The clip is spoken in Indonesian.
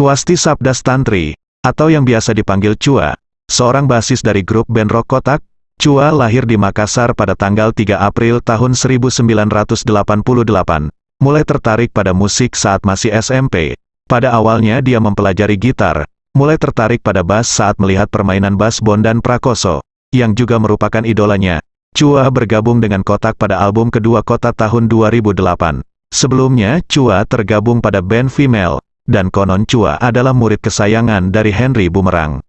Swasti Sabdas Tantri, atau yang biasa dipanggil Chua, seorang basis dari grup band rock Kotak, Chua lahir di Makassar pada tanggal 3 April tahun 1988. Mulai tertarik pada musik saat masih SMP. Pada awalnya dia mempelajari gitar, mulai tertarik pada bass saat melihat permainan bass Bondan Prakoso, yang juga merupakan idolanya. Chua bergabung dengan Kotak pada album kedua Kotak tahun 2008. Sebelumnya, Chua tergabung pada band Female, dan konon Chua adalah murid kesayangan dari Henry Bumerang.